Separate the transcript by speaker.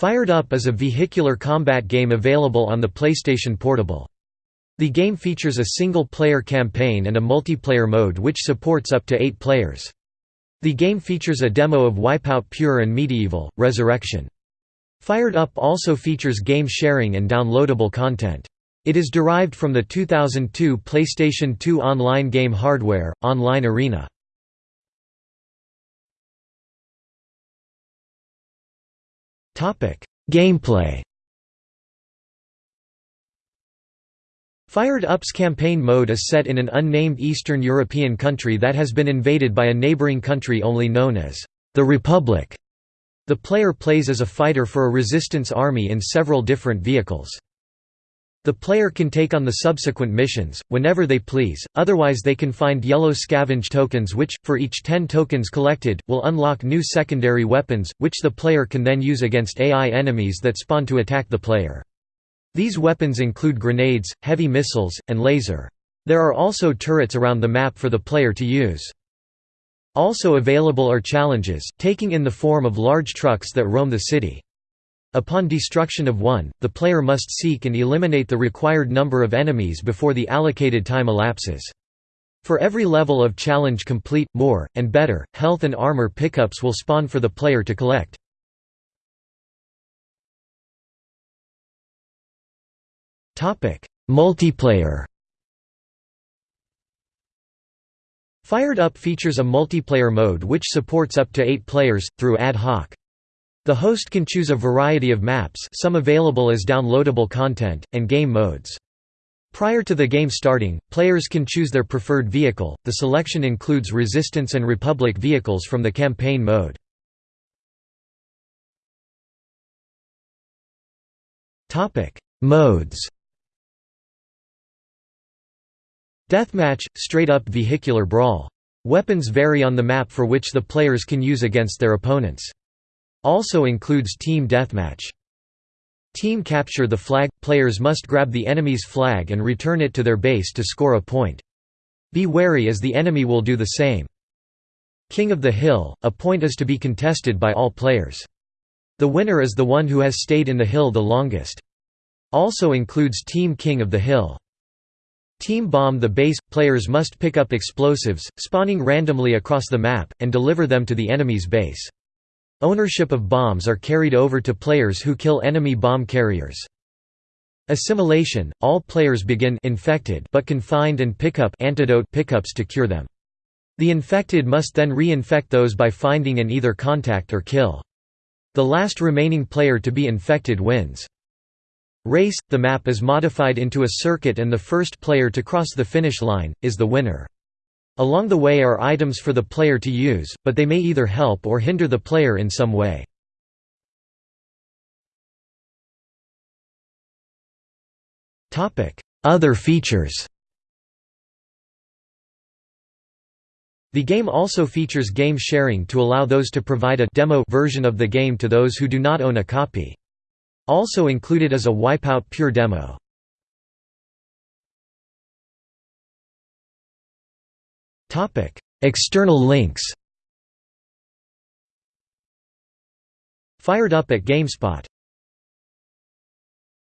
Speaker 1: Fired Up is a vehicular combat game available on the PlayStation Portable. The game features a single-player campaign and a multiplayer mode which supports up to eight players. The game features a demo of Wipeout Pure and MediEvil, Resurrection. Fired Up also features game sharing and downloadable content. It is derived from the 2002 PlayStation 2 online game hardware, Online Arena. Gameplay Fired Up's campaign mode is set in an unnamed Eastern European country that has been invaded by a neighboring country only known as the Republic. The player plays as a fighter for a resistance army in several different vehicles. The player can take on the subsequent missions, whenever they please, otherwise they can find yellow scavenge tokens which, for each 10 tokens collected, will unlock new secondary weapons, which the player can then use against AI enemies that spawn to attack the player. These weapons include grenades, heavy missiles, and laser. There are also turrets around the map for the player to use. Also available are challenges, taking in the form of large trucks that roam the city. Upon destruction of one, the player must seek and eliminate the required number of enemies before the allocated time elapses. For every level of challenge complete, more, and better, health and armor pickups will spawn for the player to collect. Multiplayer Fired Up features a multiplayer mode which supports up to eight players, through ad hoc. The host can choose a variety of maps some available as downloadable content, and game modes. Prior to the game starting, players can choose their preferred vehicle, the selection includes Resistance and Republic vehicles from the campaign mode. Modes Deathmatch – straight-up vehicular brawl. Weapons vary on the map for which the players can use against their opponents. Also includes Team Deathmatch. Team Capture the Flag – Players must grab the enemy's flag and return it to their base to score a point. Be wary as the enemy will do the same. King of the Hill – A point is to be contested by all players. The winner is the one who has stayed in the hill the longest. Also includes Team King of the Hill. Team Bomb the base – Players must pick up explosives, spawning randomly across the map, and deliver them to the enemy's base. Ownership of bombs are carried over to players who kill enemy bomb carriers. Assimilation – All players begin infected but can find and pick up antidote pickups to cure them. The infected must then re-infect those by finding and either contact or kill. The last remaining player to be infected wins. Race – The map is modified into a circuit and the first player to cross the finish line, is the winner. Along the way are items for the player to use, but they may either help or hinder the player in some way. Other features The game also features game sharing to allow those to provide a demo version of the game to those who do not own a copy. Also included is a Wipeout Pure demo. Topic: External links. Fired up at GameSpot